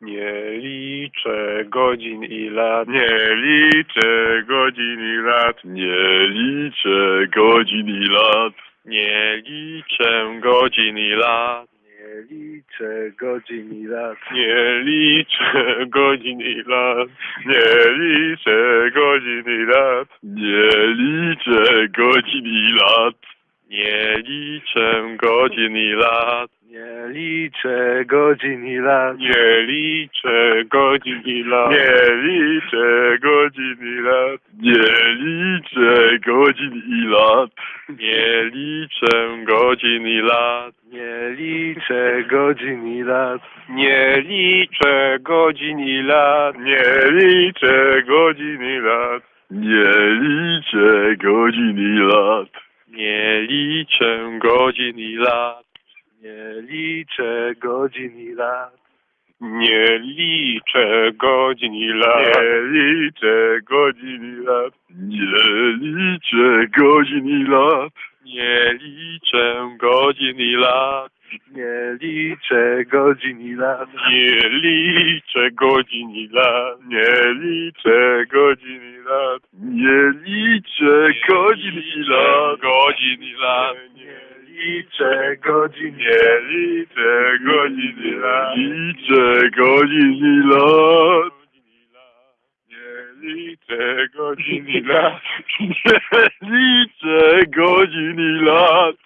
Nie liczę godzin i lat. Nie liczę godzin i lat. Nie liczę godzin i lat. Nie liczę godzin i lat. Nie liczę godzin i lat. Nie liczę godzin i lat. Nie liczę godzin i lat. Nie liczę godzin i lat. Nie liczę godzin i lat. Nie liczę godzin i lat. Nie liczę godzin i lat. Nie liczę godzin i lat. Nie liczę godzin i lat. Nie liczę godzin i lat. Nie liczę godzin i lat. Nie liczę godzin i lat. Nie liczę godzin i lat. Nie liczę godzin i lat. Nie liczę godzin i lat. Nie liczę godzin i lat. Nie liczę godzin i lat. Nie liczę godzin i lat. Nie liczę godzin i lat. Nie liczę godzin i lat. Nie liczę godzin i lat. Nie liczę godzin i lat. Nie liczę godzin i lat. Nie liczę godzin i lat. Godzin i lat. Liczę godzinie, liczę godziny lat. Liczę godziny lat. Nie liczę godziny lat. Nie liczę godziny lat.